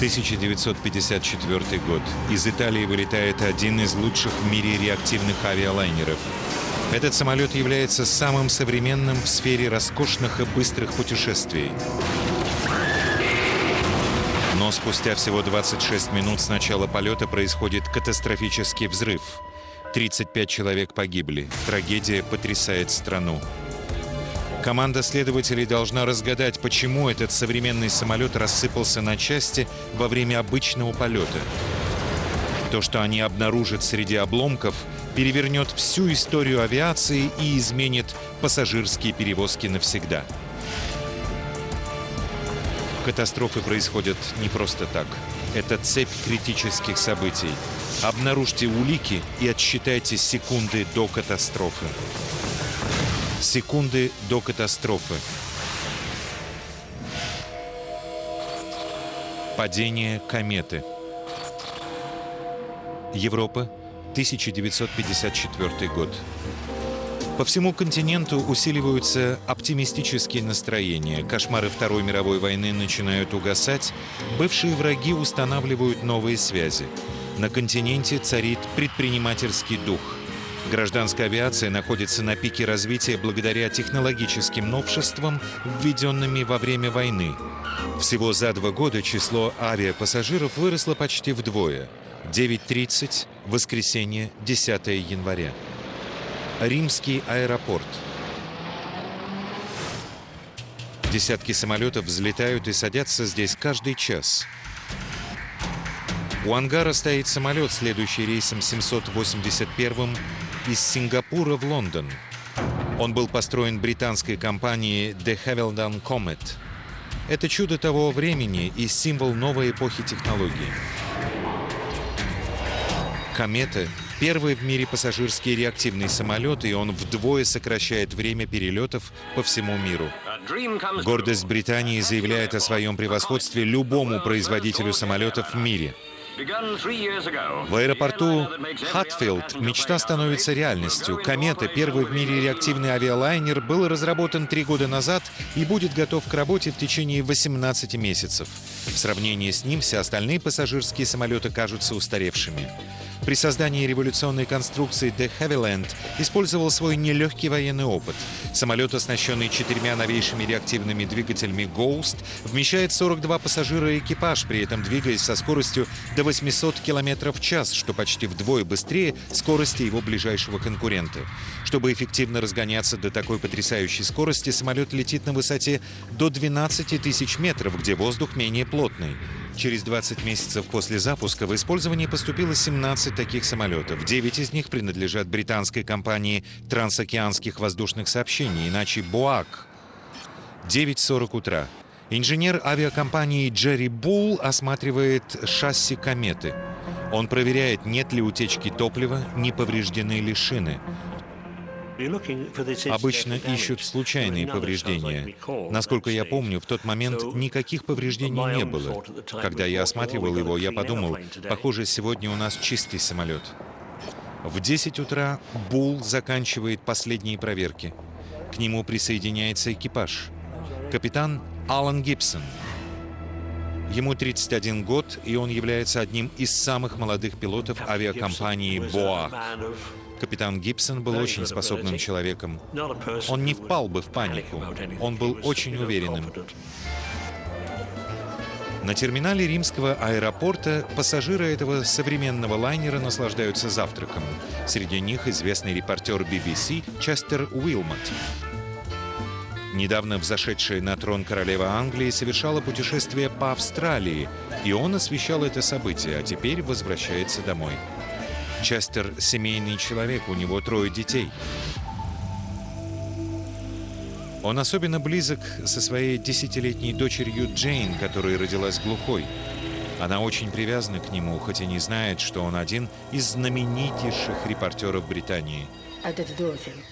1954 год. Из Италии вылетает один из лучших в мире реактивных авиалайнеров. Этот самолет является самым современным в сфере роскошных и быстрых путешествий. Но спустя всего 26 минут с начала полета происходит катастрофический взрыв. 35 человек погибли. Трагедия потрясает страну. Команда следователей должна разгадать, почему этот современный самолет рассыпался на части во время обычного полета. То, что они обнаружат среди обломков, перевернет всю историю авиации и изменит пассажирские перевозки навсегда. Катастрофы происходят не просто так. Это цепь критических событий. Обнаружьте улики и отсчитайте секунды до катастрофы. Секунды до катастрофы. Падение кометы. Европа, 1954 год. По всему континенту усиливаются оптимистические настроения. Кошмары Второй мировой войны начинают угасать. Бывшие враги устанавливают новые связи. На континенте царит предпринимательский дух – Гражданская авиация находится на пике развития благодаря технологическим новшествам, введенными во время войны. Всего за два года число авиапассажиров выросло почти вдвое. 9.30, воскресенье, 10 января. Римский аэропорт. Десятки самолетов взлетают и садятся здесь каждый час. У ангара стоит самолет, следующий рейсом 781 из Сингапура в Лондон. Он был построен британской компанией The Havilland Comet. Это чудо того времени и символ новой эпохи технологий. Комета — первый в мире пассажирский реактивный самолет, и он вдвое сокращает время перелетов по всему миру. Гордость Британии заявляет о своем превосходстве любому производителю самолетов в мире — в аэропорту Хатфилд мечта становится реальностью. «Комета», первый в мире реактивный авиалайнер, был разработан три года назад и будет готов к работе в течение 18 месяцев. В сравнении с ним все остальные пассажирские самолеты кажутся устаревшими. При создании революционной конструкции The Havilland использовал свой нелегкий военный опыт. Самолет, оснащенный четырьмя новейшими реактивными двигателями Ghost, вмещает 42 пассажира и экипаж, при этом двигаясь со скоростью до 800 км в час, что почти вдвое быстрее скорости его ближайшего конкурента. Чтобы эффективно разгоняться до такой потрясающей скорости, самолет летит на высоте до 12 тысяч метров, где воздух менее плотный. Через 20 месяцев после запуска в использование поступило 17 таких самолетов. 9 из них принадлежат британской компании трансокеанских воздушных сообщений, иначе БОАК. 9.40 утра. Инженер авиакомпании Джерри Булл осматривает шасси кометы. Он проверяет, нет ли утечки топлива, не повреждены ли шины. Обычно ищут случайные повреждения. Насколько я помню, в тот момент никаких повреждений не было. Когда я осматривал его, я подумал, похоже, сегодня у нас чистый самолет. В 10 утра Бул заканчивает последние проверки. К нему присоединяется экипаж. Капитан Алан Гибсон. Ему 31 год, и он является одним из самых молодых пилотов авиакомпании «Боа». Капитан Гибсон был очень способным человеком. Он не впал бы в панику. Он был очень уверенным. На терминале римского аэропорта пассажиры этого современного лайнера наслаждаются завтраком. Среди них известный репортер BBC Честер Уилмот. Недавно взошедшая на трон королева Англии совершала путешествие по Австралии, и он освещал это событие, а теперь возвращается домой. Честер — семейный человек, у него трое детей. Он особенно близок со своей десятилетней дочерью Джейн, которая родилась глухой. Она очень привязана к нему, хоть и не знает, что он один из знаменитейших репортеров Британии —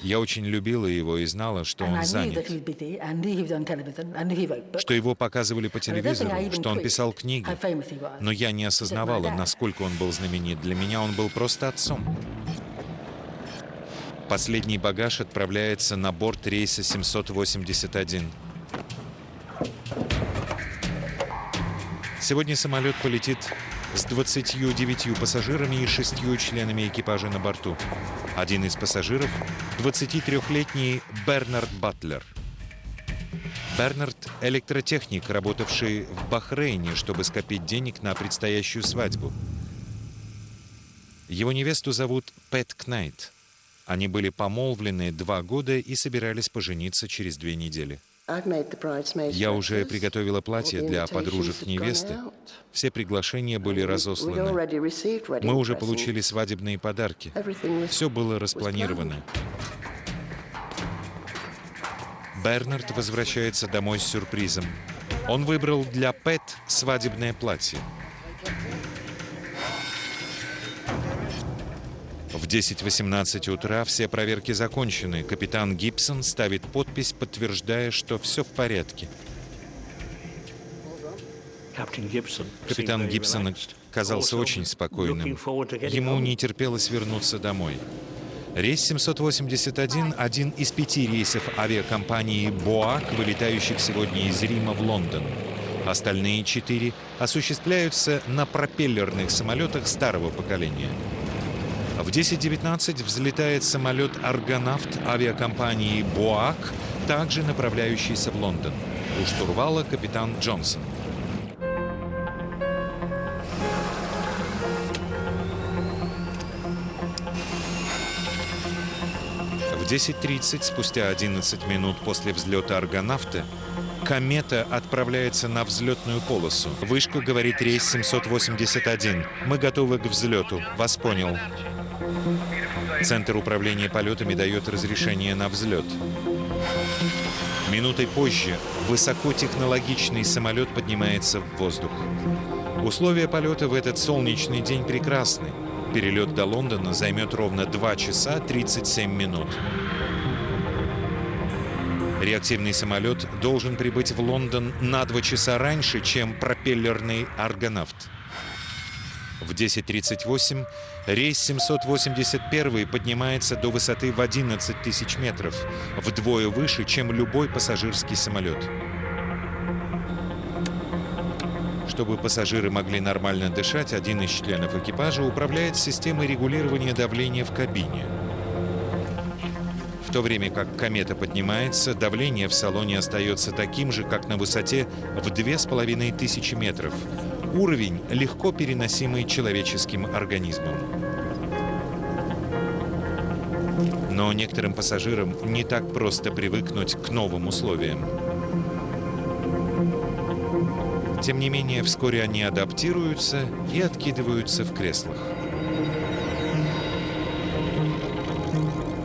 я очень любила его и знала, что он занят, что его показывали по телевизору, что он писал книги. Но я не осознавала, насколько он был знаменит. Для меня он был просто отцом. Последний багаж отправляется на борт рейса 781. Сегодня самолет полетит с 29 пассажирами и шестью членами экипажа на борту. Один из пассажиров — 23-летний Бернард Батлер. Бернард — электротехник, работавший в Бахрейне, чтобы скопить денег на предстоящую свадьбу. Его невесту зовут Пэт Кнайт. Они были помолвлены два года и собирались пожениться через две недели. Я уже приготовила платье для подружек невесты. Все приглашения были разосланы. Мы уже получили свадебные подарки. Все было распланировано. Бернард возвращается домой с сюрпризом. Он выбрал для Пэт свадебное платье. В 10.18 утра все проверки закончены. Капитан Гибсон ставит подпись, подтверждая, что все в порядке. Капитан Гибсон казался очень спокойным. Ему не терпелось вернуться домой. Рейс 781 – один из пяти рейсов авиакомпании «Боак», вылетающих сегодня из Рима в Лондон. Остальные четыре осуществляются на пропеллерных самолетах старого поколения. В 10.19 взлетает самолет «Аргонавт» авиакомпании «Боак», также направляющийся в Лондон. У штурвала капитан Джонсон. В 10.30, спустя 11 минут после взлета «Аргонавта», комета отправляется на взлетную полосу. Вышка говорит рейс 781. Мы готовы к взлету. Вас понял. Центр управления полетами дает разрешение на взлет. Минутой позже высокотехнологичный самолет поднимается в воздух. Условия полета в этот солнечный день прекрасны. Перелет до Лондона займет ровно 2 часа 37 минут. Реактивный самолет должен прибыть в Лондон на 2 часа раньше, чем пропеллерный «Аргонавт». В 10.38 рейс 781 поднимается до высоты в 11 тысяч метров, вдвое выше, чем любой пассажирский самолет. Чтобы пассажиры могли нормально дышать, один из членов экипажа управляет системой регулирования давления в кабине. В то время как комета поднимается, давление в салоне остается таким же, как на высоте в 2500 метров – Уровень, легко переносимый человеческим организмом. Но некоторым пассажирам не так просто привыкнуть к новым условиям. Тем не менее, вскоре они адаптируются и откидываются в креслах.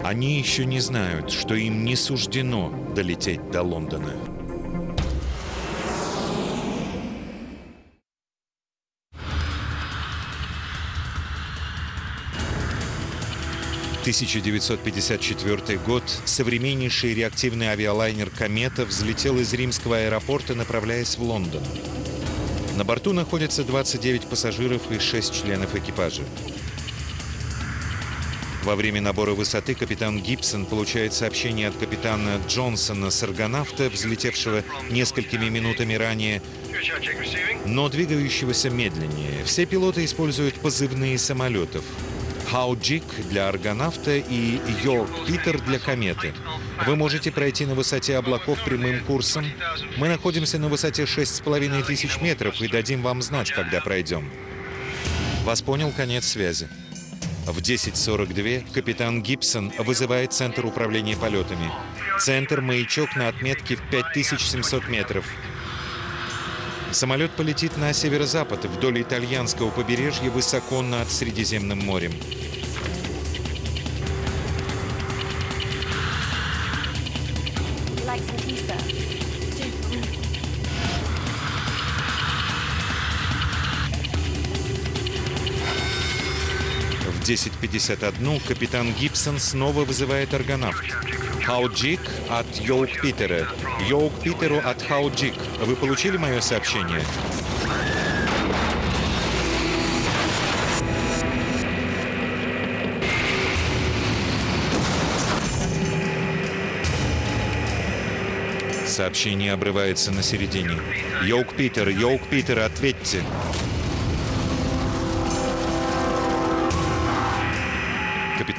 Они еще не знают, что им не суждено долететь до Лондона. 1954 год современнейший реактивный авиалайнер «Комета» взлетел из римского аэропорта, направляясь в Лондон. На борту находятся 29 пассажиров и 6 членов экипажа. Во время набора высоты капитан Гибсон получает сообщение от капитана Джонсона с аргонавта, взлетевшего несколькими минутами ранее, но двигающегося медленнее. Все пилоты используют позывные самолетов. Хауджик для аргонавта и Йорк Питер для кометы. Вы можете пройти на высоте облаков прямым курсом. Мы находимся на высоте 6,5 тысяч метров и дадим вам знать, когда пройдем. Вас понял конец связи. В 10.42 капитан Гибсон вызывает Центр управления полетами. Центр «Маячок» на отметке в 5700 метров. Самолет полетит на северо-запад, вдоль итальянского побережья, высоко над Средиземным морем. В 10.51 капитан Гибсон снова вызывает аргонавт. Хауджик от Йоук Питера. Йоук Питеру от Хауджик. Вы получили мое сообщение? Сообщение обрывается на середине. Yoke Peter, Yoke Peter, ответьте.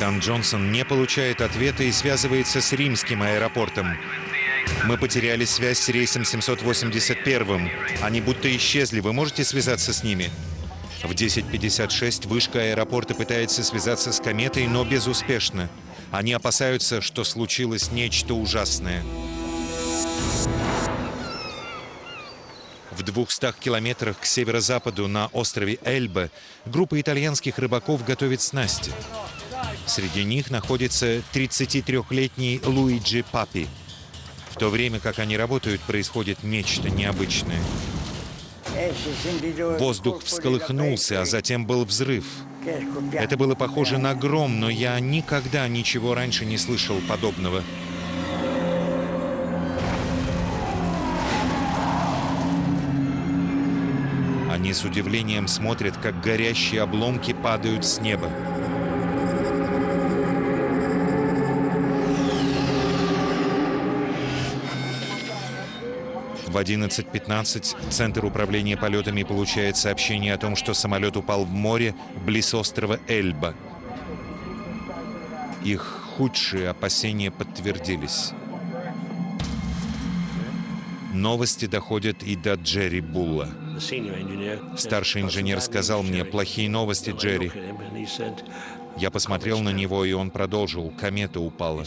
Капитан Джонсон не получает ответа и связывается с римским аэропортом. Мы потеряли связь с рейсом 781. Они будто исчезли. Вы можете связаться с ними? В 10.56 вышка аэропорта пытается связаться с кометой, но безуспешно. Они опасаются, что случилось нечто ужасное. В 200 километрах к северо-западу на острове Эльба группа итальянских рыбаков готовит снасти. Среди них находится 33-летний Луиджи Папи. В то время как они работают, происходит нечто необычное. Воздух всколыхнулся, а затем был взрыв. Это было похоже на гром, но я никогда ничего раньше не слышал подобного. Они с удивлением смотрят, как горящие обломки падают с неба. В 11.15 Центр управления полетами получает сообщение о том, что самолет упал в море близ острова Эльба. Их худшие опасения подтвердились. Новости доходят и до Джерри Булла. Старший инженер сказал мне, плохие новости, Джерри. Я посмотрел на него, и он продолжил, комета упала.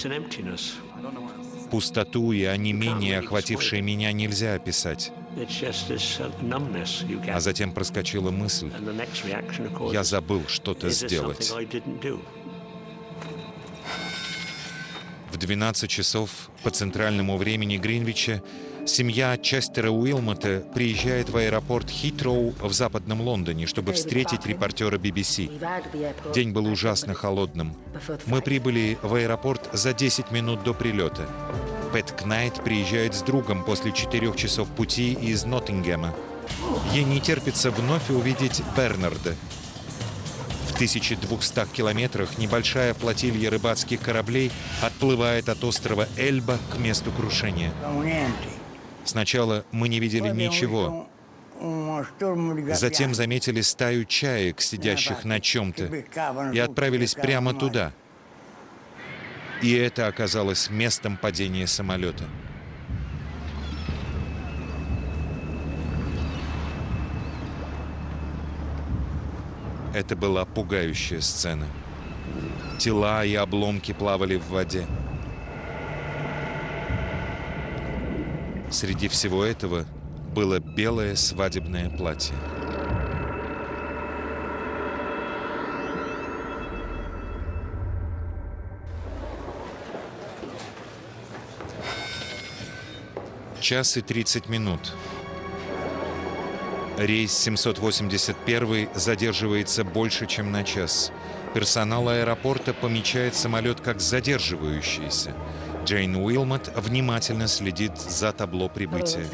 Пустоту и онемение, охватившее меня, нельзя описать. А затем проскочила мысль. Я забыл что-то сделать. В 12 часов по центральному времени Гринвича семья Честера Уилмота приезжает в аэропорт Хитроу в западном Лондоне, чтобы встретить репортера BBC. День был ужасно холодным. Мы прибыли в аэропорт за 10 минут до прилета. Пэт Кнайт приезжает с другом после четырех часов пути из Ноттингема. Ей не терпится вновь увидеть Бернарда. В 1200 километрах небольшая флотилья рыбацких кораблей отплывает от острова Эльба к месту крушения. Сначала мы не видели ничего. Затем заметили стаю чаек, сидящих на чем-то, и отправились прямо туда. И это оказалось местом падения самолета. Это была пугающая сцена. Тела и обломки плавали в воде. Среди всего этого было белое свадебное платье. Час и 30 минут. Рейс 781 задерживается больше, чем на час. Персонал аэропорта помечает самолет как задерживающийся. Джейн Уилмот внимательно следит за табло прибытия.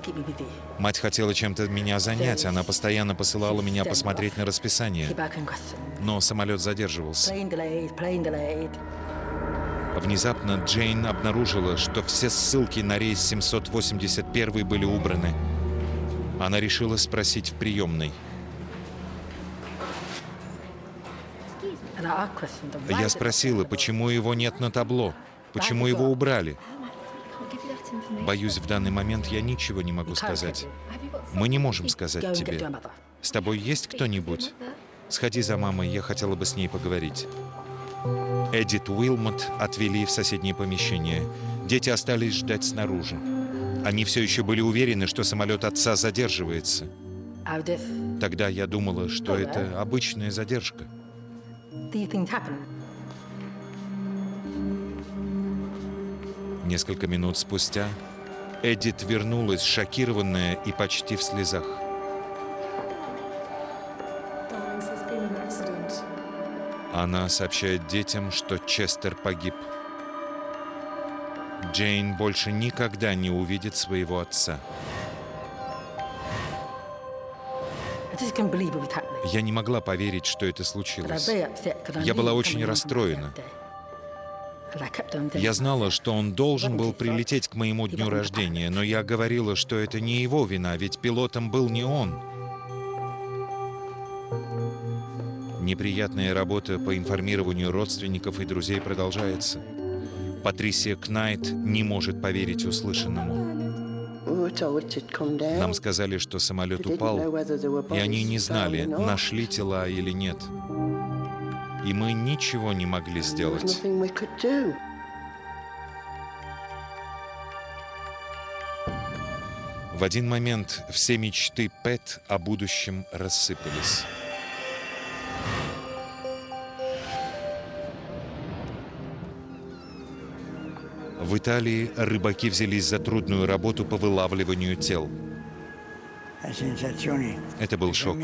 Мать хотела чем-то меня занять, она постоянно посылала меня посмотреть на расписание. Но самолет задерживался. Внезапно Джейн обнаружила, что все ссылки на рейс 781 были убраны. Она решила спросить в приемной. Я спросила, почему его нет на табло. Почему его убрали? Боюсь, в данный момент я ничего не могу сказать. Мы не можем сказать тебе. С тобой есть кто-нибудь? Сходи за мамой, я хотела бы с ней поговорить. Эдит Уилмот отвели в соседнее помещение. Дети остались ждать снаружи. Они все еще были уверены, что самолет отца задерживается. Тогда я думала, что это обычная задержка. Несколько минут спустя Эдит вернулась, шокированная и почти в слезах. Она сообщает детям, что Честер погиб. Джейн больше никогда не увидит своего отца. Я не могла поверить, что это случилось. Я была очень расстроена. Я знала, что он должен был прилететь к моему дню рождения, но я говорила, что это не его вина, ведь пилотом был не он. Неприятная работа по информированию родственников и друзей продолжается. Патрисия Кнайт не может поверить услышанному. Нам сказали, что самолет упал, и они не знали, нашли тела или нет. И мы ничего не могли сделать. В один момент все мечты Пэт о будущем рассыпались. В Италии рыбаки взялись за трудную работу по вылавливанию тел. Это был шок.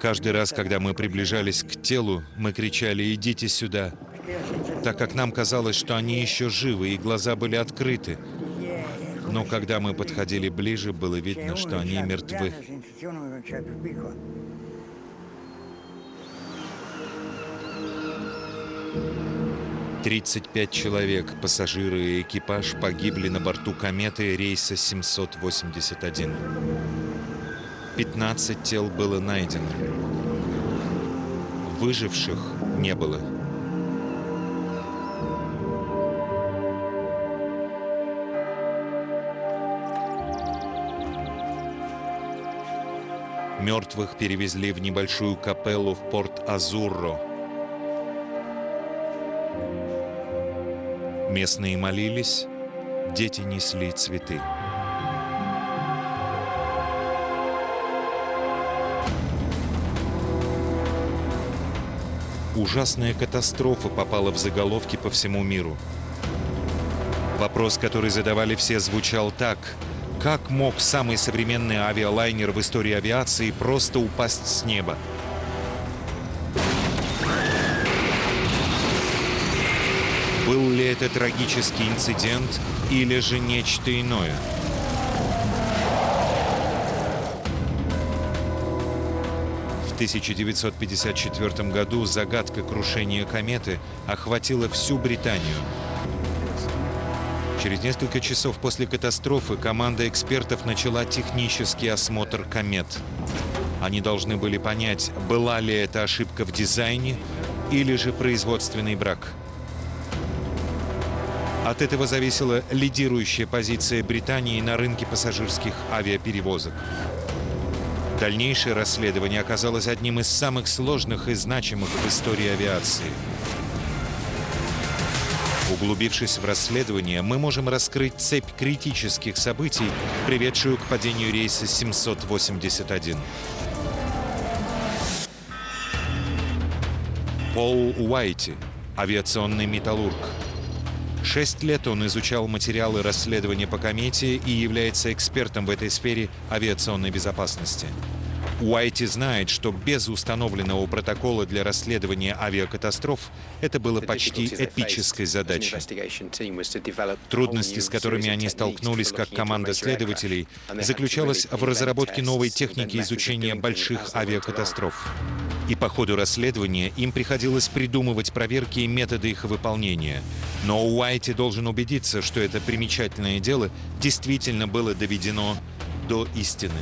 Каждый раз, когда мы приближались к телу, мы кричали «идите сюда», так как нам казалось, что они еще живы, и глаза были открыты. Но когда мы подходили ближе, было видно, что они мертвы. 35 человек, пассажиры и экипаж погибли на борту кометы рейса 781. 15 тел было найдено. Выживших не было. Мертвых перевезли в небольшую капеллу в порт Азурро, Местные молились, дети несли цветы. Ужасная катастрофа попала в заголовки по всему миру. Вопрос, который задавали все, звучал так. Как мог самый современный авиалайнер в истории авиации просто упасть с неба? Был ли это трагический инцидент или же нечто иное? 1954 году загадка крушения кометы охватила всю Британию. Через несколько часов после катастрофы команда экспертов начала технический осмотр комет. Они должны были понять, была ли это ошибка в дизайне или же производственный брак. От этого зависела лидирующая позиция Британии на рынке пассажирских авиаперевозок. Дальнейшее расследование оказалось одним из самых сложных и значимых в истории авиации. Углубившись в расследование, мы можем раскрыть цепь критических событий, приведшую к падению рейса 781. Пол Уайти, авиационный металлург, Шесть лет он изучал материалы расследования по комете и является экспертом в этой сфере авиационной безопасности. Уайти знает, что без установленного протокола для расследования авиакатастроф это было почти эпической задачей. Трудности, с которыми они столкнулись как команда следователей, заключалась в разработке новой техники изучения больших авиакатастроф. И по ходу расследования им приходилось придумывать проверки и методы их выполнения. Но Уайти должен убедиться, что это примечательное дело действительно было доведено до истины.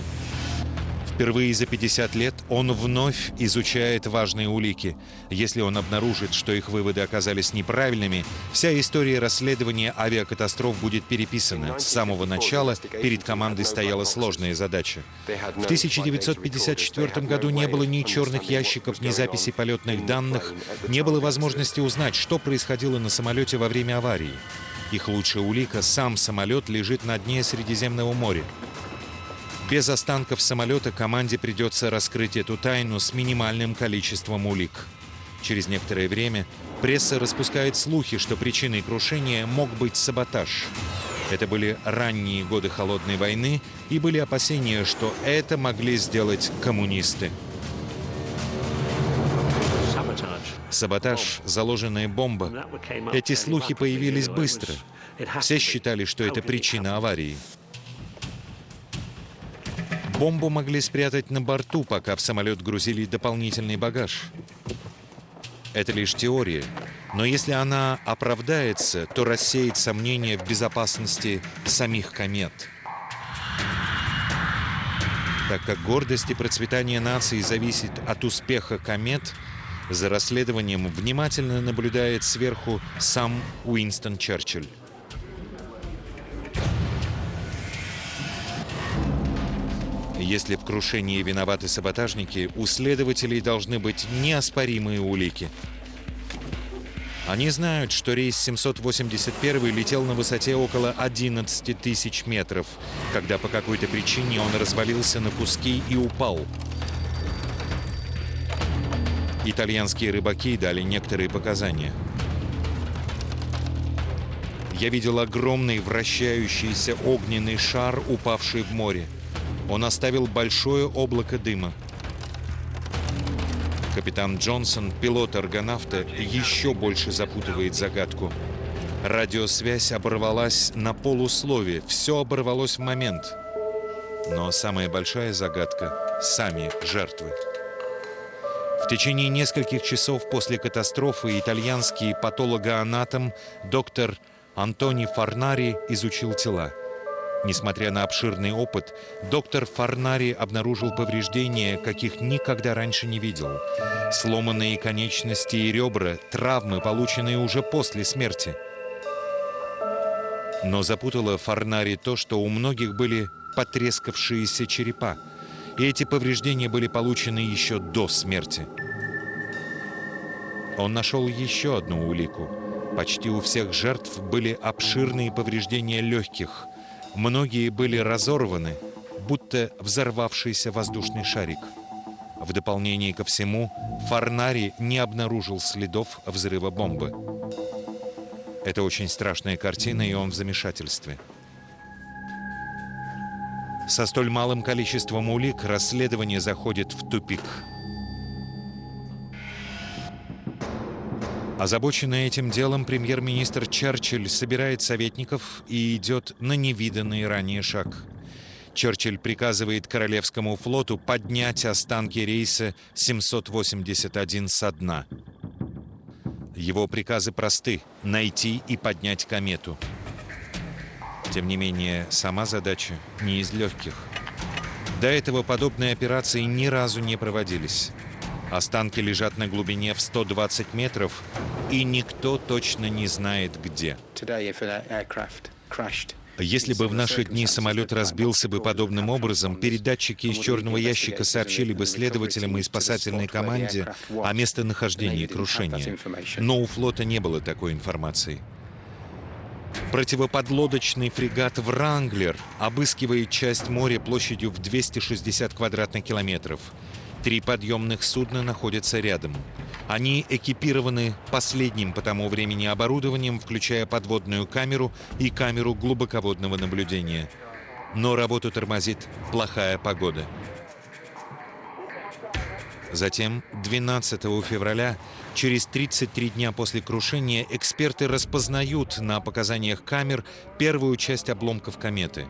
Впервые за 50 лет он вновь изучает важные улики. Если он обнаружит, что их выводы оказались неправильными, вся история расследования авиакатастроф будет переписана. С самого начала перед командой стояла сложная задача. В 1954 году не было ни черных ящиков, ни записей полетных данных, не было возможности узнать, что происходило на самолете во время аварии. Их лучшая улика — сам самолет лежит на дне Средиземного моря. Без останков самолета команде придется раскрыть эту тайну с минимальным количеством улик. Через некоторое время пресса распускает слухи, что причиной крушения мог быть саботаж. Это были ранние годы Холодной войны, и были опасения, что это могли сделать коммунисты. Саботаж, заложенная бомба. Эти слухи появились быстро. Все считали, что это причина аварии. Бомбу могли спрятать на борту, пока в самолет грузили дополнительный багаж. Это лишь теория. Но если она оправдается, то рассеет сомнения в безопасности самих комет. Так как гордость и процветание нации зависит от успеха комет, за расследованием внимательно наблюдает сверху сам Уинстон Черчилль. Если в крушении виноваты саботажники, у следователей должны быть неоспоримые улики. Они знают, что рейс 781 летел на высоте около 11 тысяч метров, когда по какой-то причине он развалился на куски и упал. Итальянские рыбаки дали некоторые показания. Я видел огромный вращающийся огненный шар, упавший в море. Он оставил большое облако дыма. Капитан Джонсон, пилот аргонавта, еще больше запутывает загадку. Радиосвязь оборвалась на полуслове, все оборвалось в момент. Но самая большая загадка — сами жертвы. В течение нескольких часов после катастрофы итальянский патологоанатом доктор Антони Фарнари изучил тела. Несмотря на обширный опыт, доктор Фарнари обнаружил повреждения, каких никогда раньше не видел. Сломанные конечности и ребра, травмы, полученные уже после смерти. Но запутало Фарнари то, что у многих были потрескавшиеся черепа, и эти повреждения были получены еще до смерти. Он нашел еще одну улику. Почти у всех жертв были обширные повреждения легких – Многие были разорваны, будто взорвавшийся воздушный шарик. В дополнение ко всему, Фарнари не обнаружил следов взрыва бомбы. Это очень страшная картина, и он в замешательстве. Со столь малым количеством улик расследование заходит в тупик. Озабоченный этим делом, премьер-министр Черчилль собирает советников и идет на невиданный ранее шаг. Черчилль приказывает Королевскому флоту поднять останки рейса 781 со дна. Его приказы просты — найти и поднять комету. Тем не менее, сама задача не из легких. До этого подобные операции ни разу не проводились. Останки лежат на глубине в 120 метров, и никто точно не знает где. Если бы в наши дни самолет разбился бы подобным образом, передатчики из черного ящика сообщили бы следователям и спасательной команде о местонахождении крушения. Но у флота не было такой информации. Противоподлодочный фрегат «Вранглер» обыскивает часть моря площадью в 260 квадратных километров. Три подъемных судна находятся рядом. Они экипированы последним по тому времени оборудованием, включая подводную камеру и камеру глубоководного наблюдения. Но работу тормозит плохая погода. Затем, 12 февраля, через 33 дня после крушения, эксперты распознают на показаниях камер первую часть обломков кометы.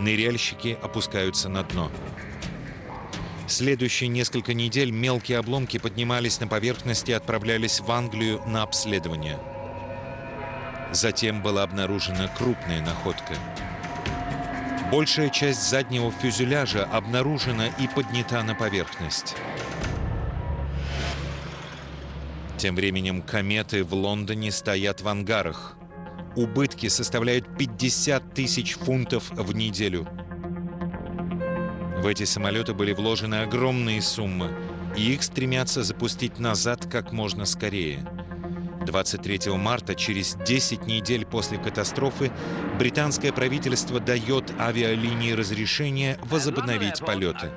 Ныряльщики опускаются на дно. Следующие несколько недель мелкие обломки поднимались на поверхность и отправлялись в Англию на обследование. Затем была обнаружена крупная находка. Большая часть заднего фюзеляжа обнаружена и поднята на поверхность. Тем временем кометы в Лондоне стоят в ангарах. Убытки составляют 50 тысяч фунтов в неделю. В эти самолеты были вложены огромные суммы, и их стремятся запустить назад как можно скорее. 23 марта, через 10 недель после катастрофы, британское правительство дает авиалинии разрешение возобновить полеты.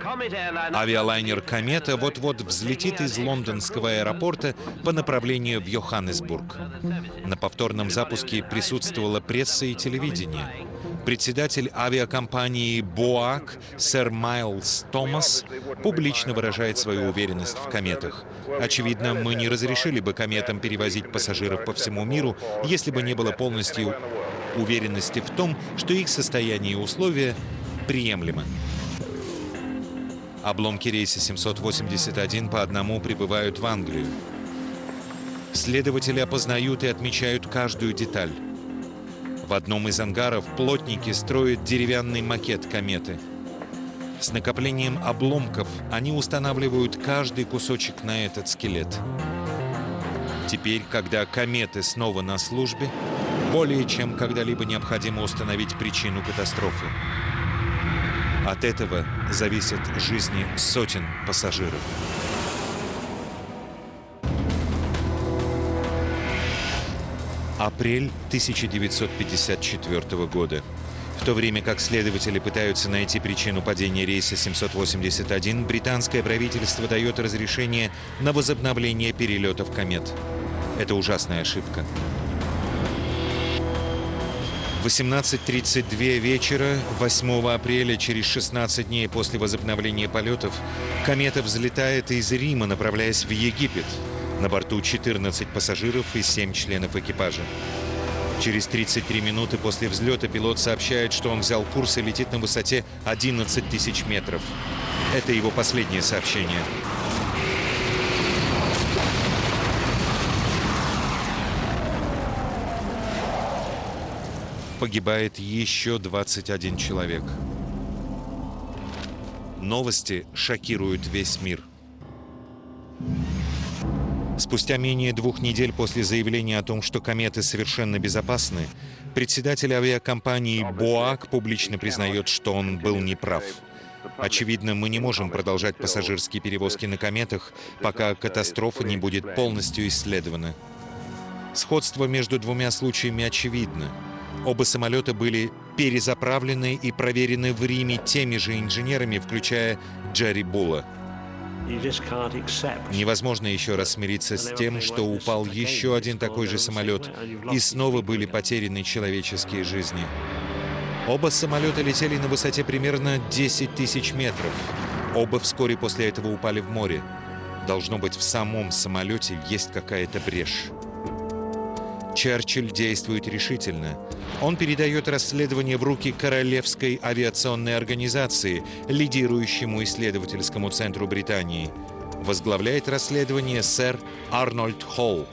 Авиалайнер «Комета» вот-вот взлетит из лондонского аэропорта по направлению в Йоханнесбург. На повторном запуске присутствовала пресса и телевидение. Председатель авиакомпании «Боак» сэр Майлз Томас публично выражает свою уверенность в кометах. Очевидно, мы не разрешили бы кометам перевозить пассажиров по всему миру, если бы не было полностью уверенности в том, что их состояние и условия приемлемы. Обломки рейса 781 по одному прибывают в Англию. Следователи опознают и отмечают каждую деталь. В одном из ангаров плотники строят деревянный макет кометы. С накоплением обломков они устанавливают каждый кусочек на этот скелет. Теперь, когда кометы снова на службе, более чем когда-либо необходимо установить причину катастрофы. От этого зависят жизни сотен пассажиров. Апрель 1954 года. В то время как следователи пытаются найти причину падения рейса 781, британское правительство дает разрешение на возобновление перелетов комет. Это ужасная ошибка. 18.32 вечера 8 апреля, через 16 дней после возобновления полетов, комета взлетает из Рима, направляясь в Египет. На борту 14 пассажиров и 7 членов экипажа. Через 33 минуты после взлета пилот сообщает, что он взял курс и летит на высоте 11 тысяч метров. Это его последнее сообщение. Погибает еще 21 человек. Новости шокируют весь мир. Спустя менее двух недель после заявления о том, что кометы совершенно безопасны, председатель авиакомпании «Боак» публично признает, что он был неправ. Очевидно, мы не можем продолжать пассажирские перевозки на кометах, пока катастрофа не будет полностью исследована. Сходство между двумя случаями очевидно. Оба самолета были перезаправлены и проверены в Риме теми же инженерами, включая Джерри Булла. Невозможно еще раз смириться с тем, что упал еще один такой же самолет, и снова были потеряны человеческие жизни. Оба самолета летели на высоте примерно 10 тысяч метров. Оба вскоре после этого упали в море. Должно быть, в самом самолете есть какая-то брешь. Черчилль действует решительно. Он передает расследование в руки Королевской авиационной организации, лидирующему исследовательскому центру Британии. Возглавляет расследование сэр Арнольд Холл.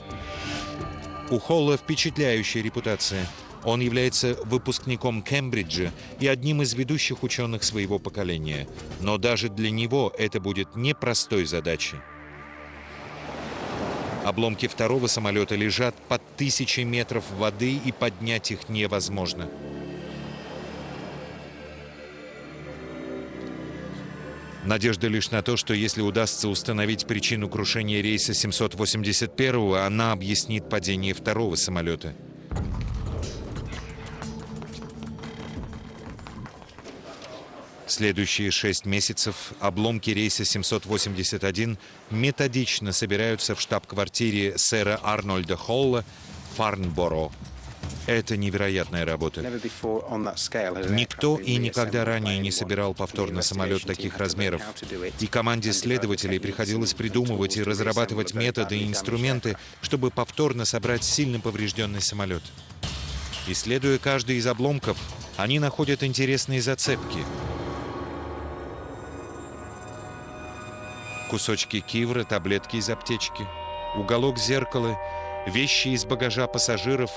У Холла впечатляющая репутация. Он является выпускником Кембриджа и одним из ведущих ученых своего поколения. Но даже для него это будет непростой задачей. Обломки второго самолета лежат под тысячи метров воды, и поднять их невозможно. Надежда лишь на то, что если удастся установить причину крушения рейса 781, она объяснит падение второго самолета. Следующие шесть месяцев обломки рейса 781 методично собираются в штаб-квартире сэра Арнольда Холла Фарнборо. Это невероятная работа. Никто и никогда ранее не собирал повторно самолет таких размеров. И команде следователей приходилось придумывать и разрабатывать методы и инструменты, чтобы повторно собрать сильно поврежденный самолет. Исследуя каждый из обломков, они находят интересные зацепки — кусочки кивра, таблетки из аптечки, уголок зеркала, вещи из багажа пассажиров.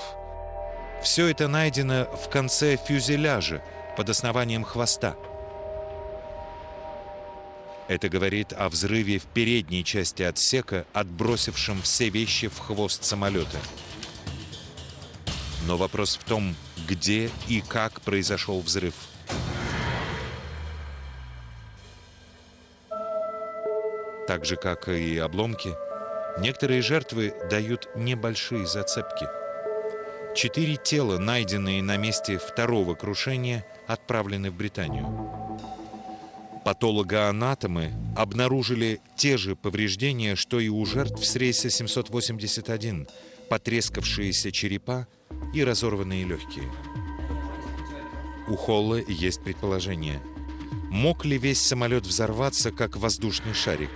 Все это найдено в конце фюзеляжа под основанием хвоста. Это говорит о взрыве в передней части отсека, отбросившем все вещи в хвост самолета. Но вопрос в том, где и как произошел взрыв. Так же, как и обломки, некоторые жертвы дают небольшие зацепки. Четыре тела, найденные на месте второго крушения, отправлены в Британию. Патологоанатомы обнаружили те же повреждения, что и у жертв с рейса 781, потрескавшиеся черепа и разорванные легкие. У Холла есть предположение. Мог ли весь самолет взорваться, как воздушный шарик?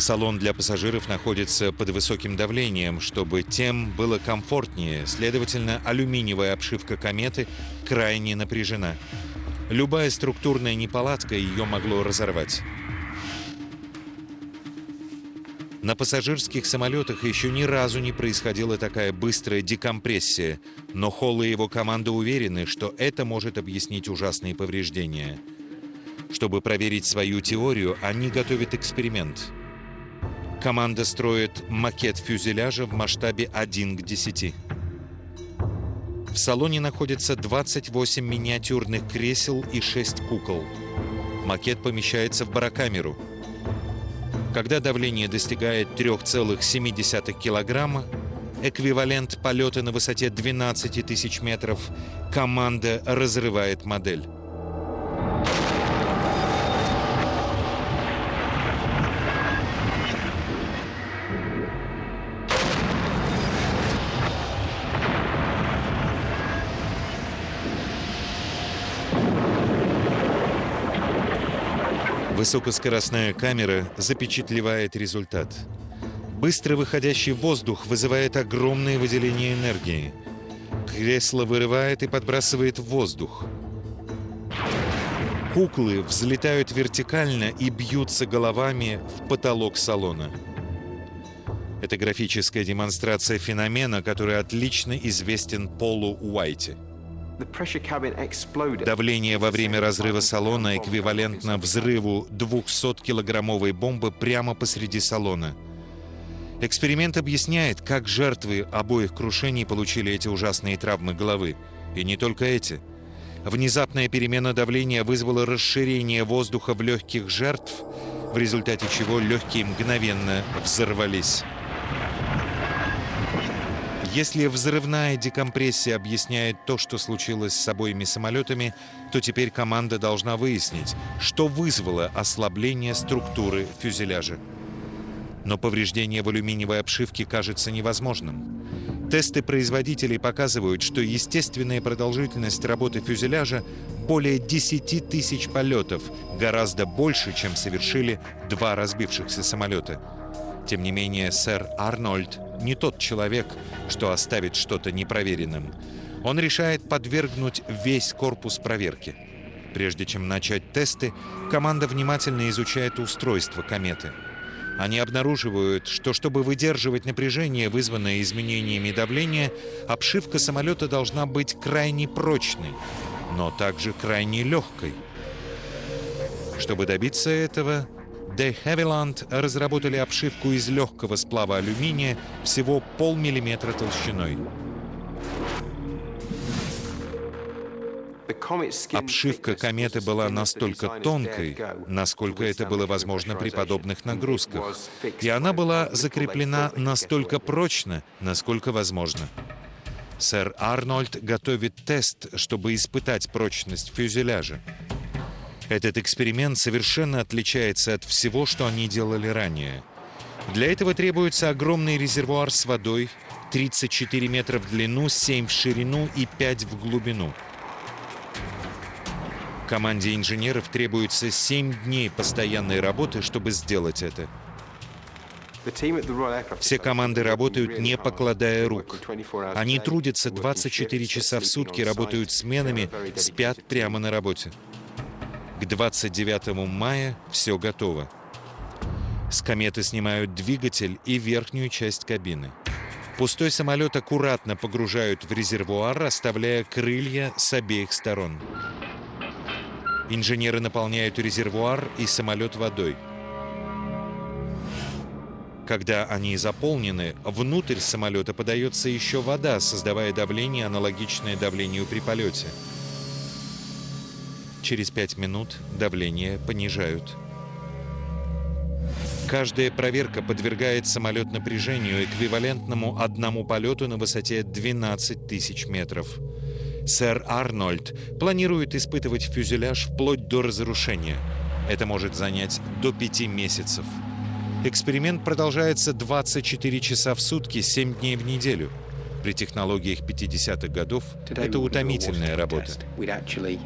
Салон для пассажиров находится под высоким давлением, чтобы тем было комфортнее. Следовательно, алюминиевая обшивка кометы крайне напряжена. Любая структурная неполадка ее могло разорвать. На пассажирских самолетах еще ни разу не происходила такая быстрая декомпрессия, но Холл и его команда уверены, что это может объяснить ужасные повреждения. Чтобы проверить свою теорию, они готовят эксперимент. Команда строит макет фюзеляжа в масштабе 1 к 10. В салоне находится 28 миниатюрных кресел и 6 кукол. Макет помещается в барокамеру – когда давление достигает 3,7 килограмма, эквивалент полета на высоте 12 тысяч метров, команда разрывает модель. Высокоскоростная камера запечатлевает результат. Быстро выходящий воздух вызывает огромное выделение энергии. Кресло вырывает и подбрасывает в воздух. Куклы взлетают вертикально и бьются головами в потолок салона. Это графическая демонстрация феномена, который отлично известен Полу Уайте. Давление во время разрыва салона эквивалентно взрыву 200-килограммовой бомбы прямо посреди салона. Эксперимент объясняет, как жертвы обоих крушений получили эти ужасные травмы головы. И не только эти. Внезапная перемена давления вызвала расширение воздуха в легких жертв, в результате чего легкие мгновенно взорвались. Если взрывная декомпрессия объясняет то, что случилось с обоими самолетами, то теперь команда должна выяснить, что вызвало ослабление структуры фюзеляжа. Но повреждение в алюминиевой обшивке кажется невозможным. Тесты производителей показывают, что естественная продолжительность работы фюзеляжа более 10 тысяч полетов, гораздо больше, чем совершили два разбившихся самолета. Тем не менее, сэр Арнольд не тот человек, что оставит что-то непроверенным. Он решает подвергнуть весь корпус проверке. Прежде чем начать тесты, команда внимательно изучает устройство кометы. Они обнаруживают, что чтобы выдерживать напряжение, вызванное изменениями давления, обшивка самолета должна быть крайне прочной, но также крайне легкой. Чтобы добиться этого, De Havilland разработали обшивку из легкого сплава алюминия всего полмиллиметра толщиной. Обшивка кометы была настолько тонкой, насколько это было возможно при подобных нагрузках, и она была закреплена настолько прочно, насколько возможно. Сэр Арнольд готовит тест, чтобы испытать прочность фюзеляжа. Этот эксперимент совершенно отличается от всего, что они делали ранее. Для этого требуется огромный резервуар с водой, 34 метра в длину, 7 в ширину и 5 в глубину. Команде инженеров требуется 7 дней постоянной работы, чтобы сделать это. Все команды работают, не покладая рук. Они трудятся 24 часа в сутки, работают сменами, спят прямо на работе. К 29 мая все готово. С кометы снимают двигатель и верхнюю часть кабины. Пустой самолет аккуратно погружают в резервуар, оставляя крылья с обеих сторон. Инженеры наполняют резервуар и самолет водой. Когда они заполнены, внутрь самолета подается еще вода, создавая давление, аналогичное давлению при полете. Через пять минут давление понижают. Каждая проверка подвергает самолет напряжению, эквивалентному одному полету на высоте 12 тысяч метров. Сэр Арнольд планирует испытывать фюзеляж вплоть до разрушения. Это может занять до пяти месяцев. Эксперимент продолжается 24 часа в сутки, 7 дней в неделю – при технологиях 50-х годов это утомительная работа.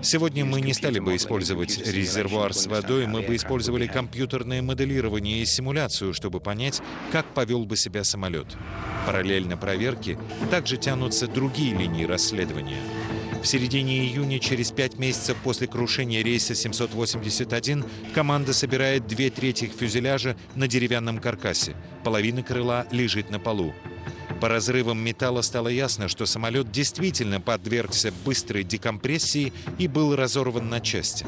Сегодня мы не стали бы использовать резервуар с водой, мы бы использовали компьютерное моделирование и симуляцию, чтобы понять, как повел бы себя самолет. Параллельно проверке также тянутся другие линии расследования. В середине июня, через пять месяцев после крушения рейса 781, команда собирает две трети фюзеляжа на деревянном каркасе. Половина крыла лежит на полу. По разрывам металла стало ясно, что самолет действительно подвергся быстрой декомпрессии и был разорван на части.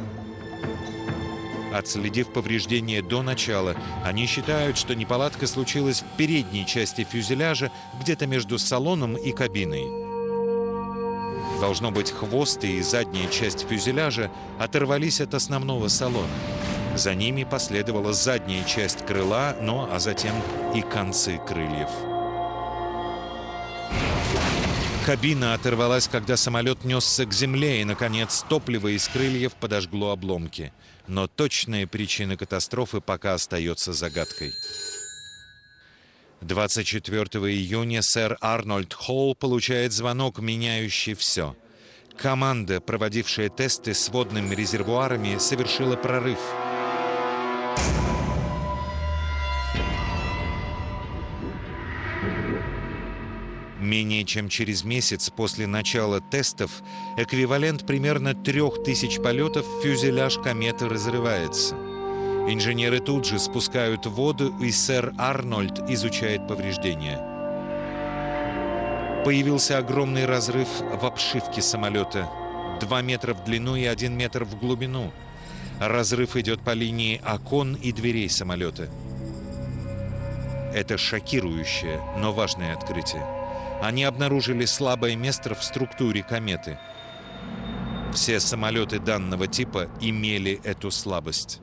Отследив повреждения до начала, они считают, что неполадка случилась в передней части фюзеляжа, где-то между салоном и кабиной. Должно быть, хвост и задняя часть фюзеляжа оторвались от основного салона. За ними последовала задняя часть крыла, но а затем и концы крыльев. Кабина оторвалась, когда самолет несся к земле, и, наконец, топливо из крыльев подожгло обломки. Но точная причина катастрофы пока остается загадкой. 24 июня сэр Арнольд Холл получает звонок, меняющий все. Команда, проводившая тесты с водными резервуарами, совершила прорыв. Менее чем через месяц после начала тестов эквивалент примерно 3000 полетов фюзеляж кометы разрывается. Инженеры тут же спускают воду, и сэр Арнольд изучает повреждения. Появился огромный разрыв в обшивке самолета. Два метра в длину и один метр в глубину. Разрыв идет по линии окон и дверей самолета. Это шокирующее, но важное открытие. Они обнаружили слабое место в структуре кометы. Все самолеты данного типа имели эту слабость.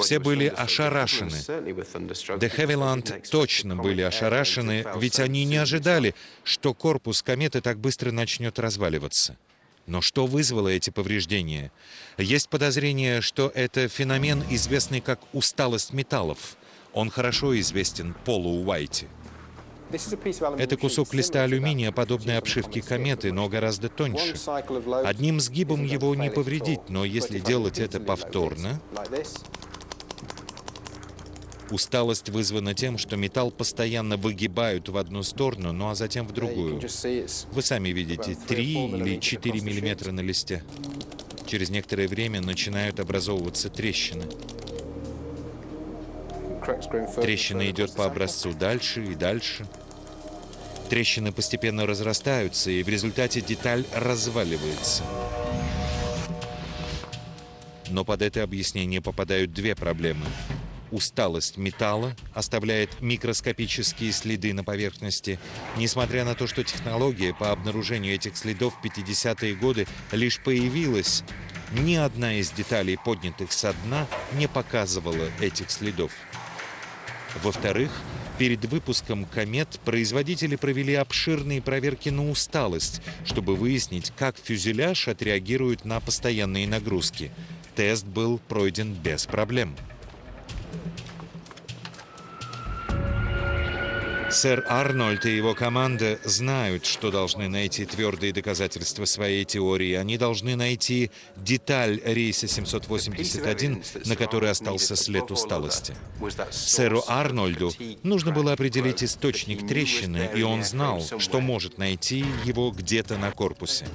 Все были ошарашены. Де Хевиланд точно были ошарашены, ведь они не ожидали, что корпус кометы так быстро начнет разваливаться. Но что вызвало эти повреждения? Есть подозрение, что это феномен, известный как усталость металлов. Он хорошо известен Полу Уайти. Это кусок листа алюминия, подобной обшивке кометы, но гораздо тоньше. Одним сгибом его не повредить, но если делать это повторно, Усталость вызвана тем, что металл постоянно выгибают в одну сторону, ну а затем в другую. Вы сами видите, 3 или 4 миллиметра на листе. Через некоторое время начинают образовываться трещины. Трещина идет по образцу дальше и дальше. Трещины постепенно разрастаются, и в результате деталь разваливается. Но под это объяснение попадают две проблемы. Усталость металла оставляет микроскопические следы на поверхности, несмотря на то, что технология по обнаружению этих следов в 50-е годы лишь появилась, ни одна из деталей, поднятых со дна, не показывала этих следов. Во-вторых, Перед выпуском «Комет» производители провели обширные проверки на усталость, чтобы выяснить, как фюзеляж отреагирует на постоянные нагрузки. Тест был пройден без проблем. Сэр Арнольд и его команда знают, что должны найти твердые доказательства своей теории. Они должны найти деталь рейса 781, на которой остался след усталости. Сэру Арнольду нужно было определить источник трещины, и он знал, что может найти его где-то на корпусе.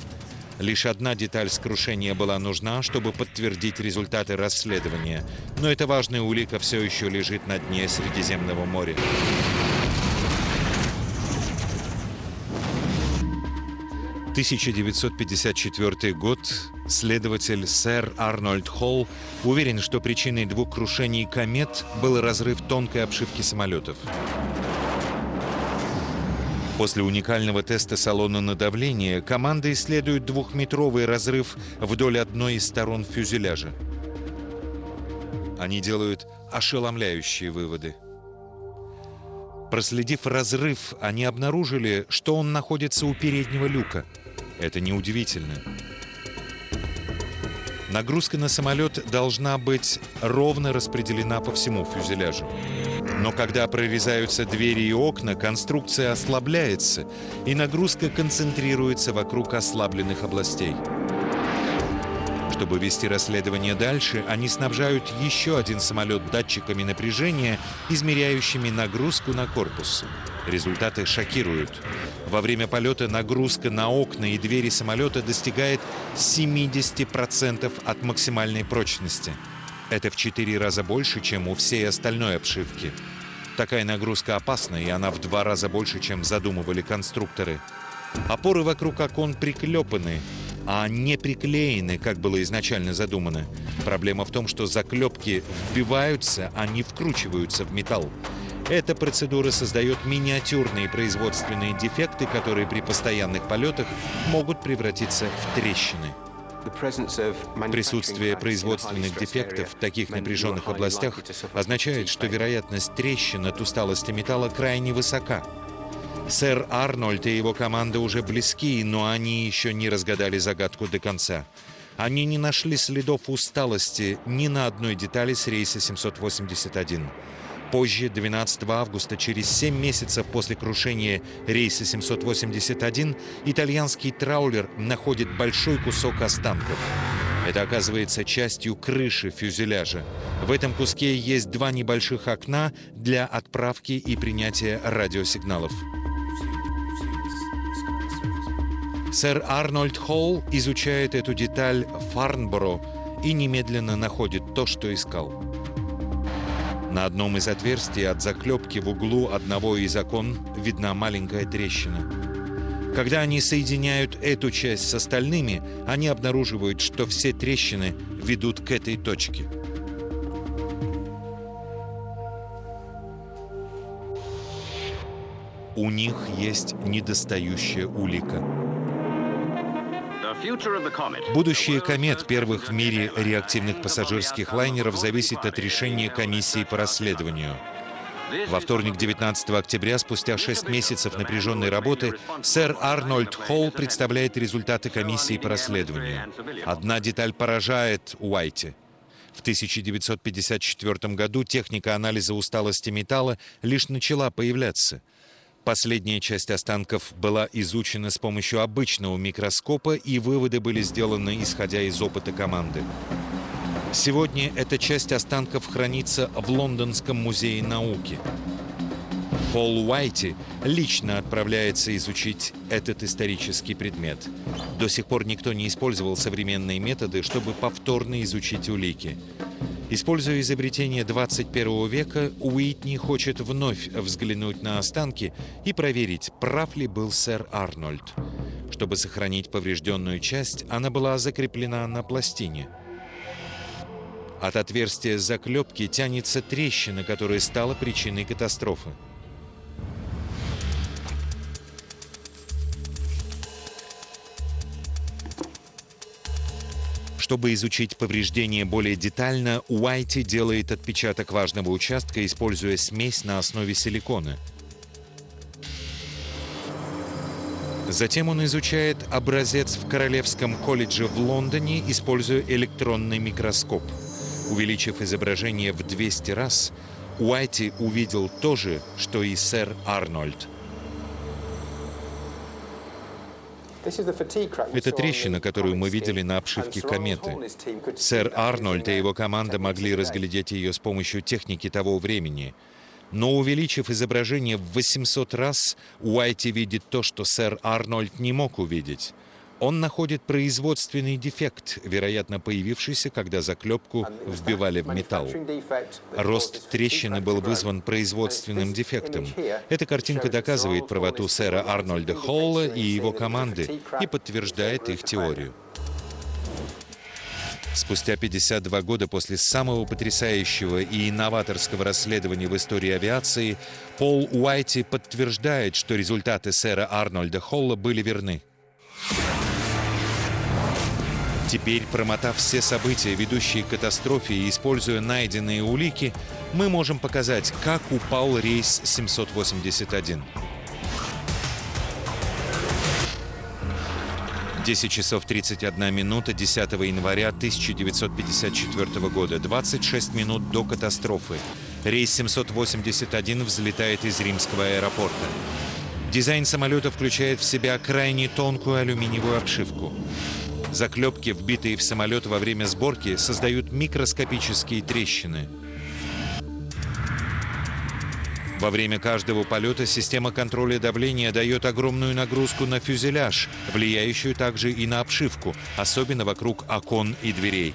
Лишь одна деталь с крушения была нужна, чтобы подтвердить результаты расследования. Но эта важная улика все еще лежит на дне Средиземного моря. 1954 год следователь сэр Арнольд Холл уверен, что причиной двух крушений комет был разрыв тонкой обшивки самолетов. После уникального теста салона на давление команда исследует двухметровый разрыв вдоль одной из сторон фюзеляжа. Они делают ошеломляющие выводы. Проследив разрыв, они обнаружили, что он находится у переднего люка – это неудивительно. Нагрузка на самолет должна быть ровно распределена по всему фюзеляжу. Но когда прорезаются двери и окна, конструкция ослабляется, и нагрузка концентрируется вокруг ослабленных областей. Чтобы вести расследование дальше, они снабжают еще один самолет датчиками напряжения, измеряющими нагрузку на корпус. Результаты шокируют. Во время полета нагрузка на окна и двери самолета достигает 70% от максимальной прочности. Это в 4 раза больше, чем у всей остальной обшивки. Такая нагрузка опасна, и она в два раза больше, чем задумывали конструкторы. Опоры вокруг окон приклепаны, а не приклеены, как было изначально задумано. Проблема в том, что заклепки вбиваются, а не вкручиваются в металл. Эта процедура создает миниатюрные производственные дефекты, которые при постоянных полетах могут превратиться в трещины. Присутствие производственных дефектов в таких напряженных областях означает, что вероятность трещин от усталости металла крайне высока. Сэр Арнольд и его команда уже близки, но они еще не разгадали загадку до конца. Они не нашли следов усталости ни на одной детали с рейса 781. Позже, 12 августа, через 7 месяцев после крушения рейса 781, итальянский траулер находит большой кусок останков. Это оказывается частью крыши фюзеляжа. В этом куске есть два небольших окна для отправки и принятия радиосигналов. Сэр Арнольд Холл изучает эту деталь Фарнборо и немедленно находит то, что искал. На одном из отверстий от заклепки в углу одного из окон видна маленькая трещина. Когда они соединяют эту часть с остальными, они обнаруживают, что все трещины ведут к этой точке. У них есть недостающая улика. Будущее комет первых в мире реактивных пассажирских лайнеров зависит от решения комиссии по расследованию. Во вторник, 19 октября, спустя 6 месяцев напряженной работы, сэр Арнольд Холл представляет результаты комиссии по расследованию. Одна деталь поражает Уайти. В 1954 году техника анализа усталости металла лишь начала появляться – Последняя часть останков была изучена с помощью обычного микроскопа, и выводы были сделаны, исходя из опыта команды. Сегодня эта часть останков хранится в Лондонском музее науки. Пол Уайти лично отправляется изучить этот исторический предмет. До сих пор никто не использовал современные методы, чтобы повторно изучить улики. Используя изобретение 21 века, Уитни хочет вновь взглянуть на останки и проверить, прав ли был сэр Арнольд. Чтобы сохранить поврежденную часть, она была закреплена на пластине. От отверстия заклепки тянется трещина, которая стала причиной катастрофы. Чтобы изучить повреждения более детально, Уайти делает отпечаток важного участка, используя смесь на основе силикона. Затем он изучает образец в Королевском колледже в Лондоне, используя электронный микроскоп. Увеличив изображение в 200 раз, Уайти увидел то же, что и сэр Арнольд – Это трещина, которую мы видели на обшивке кометы. Сэр Арнольд и его команда могли разглядеть ее с помощью техники того времени. Но увеличив изображение в 800 раз, Уайти видит то, что сэр Арнольд не мог увидеть. Он находит производственный дефект, вероятно, появившийся, когда заклепку вбивали в металл. Рост трещины был вызван производственным дефектом. Эта картинка доказывает правоту сэра Арнольда Холла и его команды и подтверждает их теорию. Спустя 52 года после самого потрясающего и инноваторского расследования в истории авиации, Пол Уайти подтверждает, что результаты сэра Арнольда Холла были верны. Теперь, промотав все события, ведущие к катастрофе и используя найденные улики, мы можем показать, как упал рейс 781. 10 часов 31 минута 10 января 1954 года, 26 минут до катастрофы. Рейс 781 взлетает из римского аэропорта. Дизайн самолета включает в себя крайне тонкую алюминиевую обшивку. Заклепки, вбитые в самолет во время сборки, создают микроскопические трещины. Во время каждого полета система контроля давления дает огромную нагрузку на фюзеляж, влияющую также и на обшивку, особенно вокруг окон и дверей.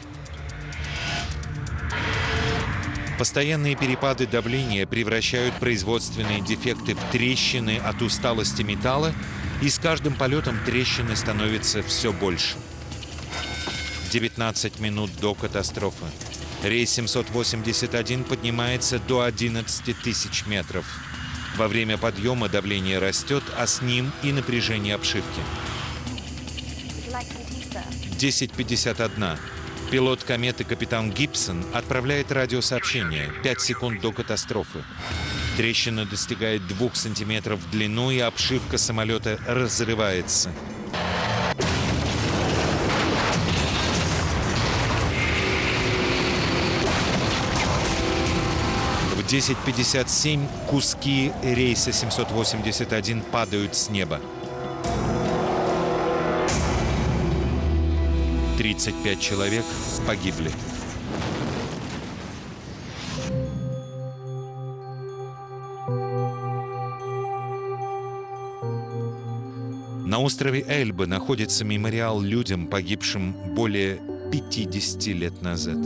Постоянные перепады давления превращают производственные дефекты в трещины от усталости металла, и с каждым полетом трещины становятся все больше. 19 минут до катастрофы. Рейс 781 поднимается до 11 тысяч метров. Во время подъема давление растет, а с ним и напряжение обшивки. 10.51. Пилот кометы капитан Гибсон отправляет радиосообщение 5 секунд до катастрофы. Трещина достигает 2 сантиметров в длину, и обшивка самолета разрывается. 10.57 куски рейса 781 падают с неба. 35 человек погибли. На острове Эльба находится мемориал людям, погибшим более 50 лет назад.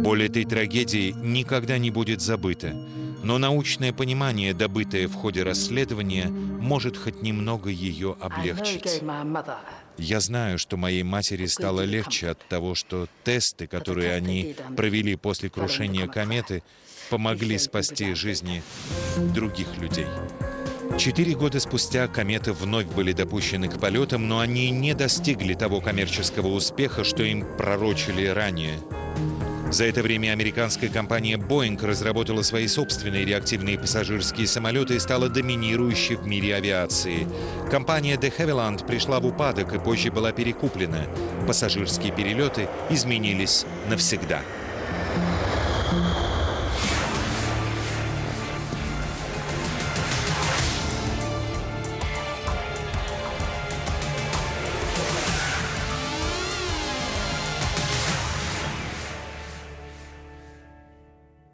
Боль этой трагедии никогда не будет забыта, но научное понимание, добытое в ходе расследования, может хоть немного ее облегчить. Я знаю, что моей матери стало легче от того, что тесты, которые они провели после крушения кометы, помогли спасти жизни других людей. Четыре года спустя кометы вновь были допущены к полетам, но они не достигли того коммерческого успеха, что им пророчили ранее. За это время американская компания Boeing разработала свои собственные реактивные пассажирские самолеты и стала доминирующей в мире авиации. Компания de Havilland пришла в упадок и позже была перекуплена. Пассажирские перелеты изменились навсегда.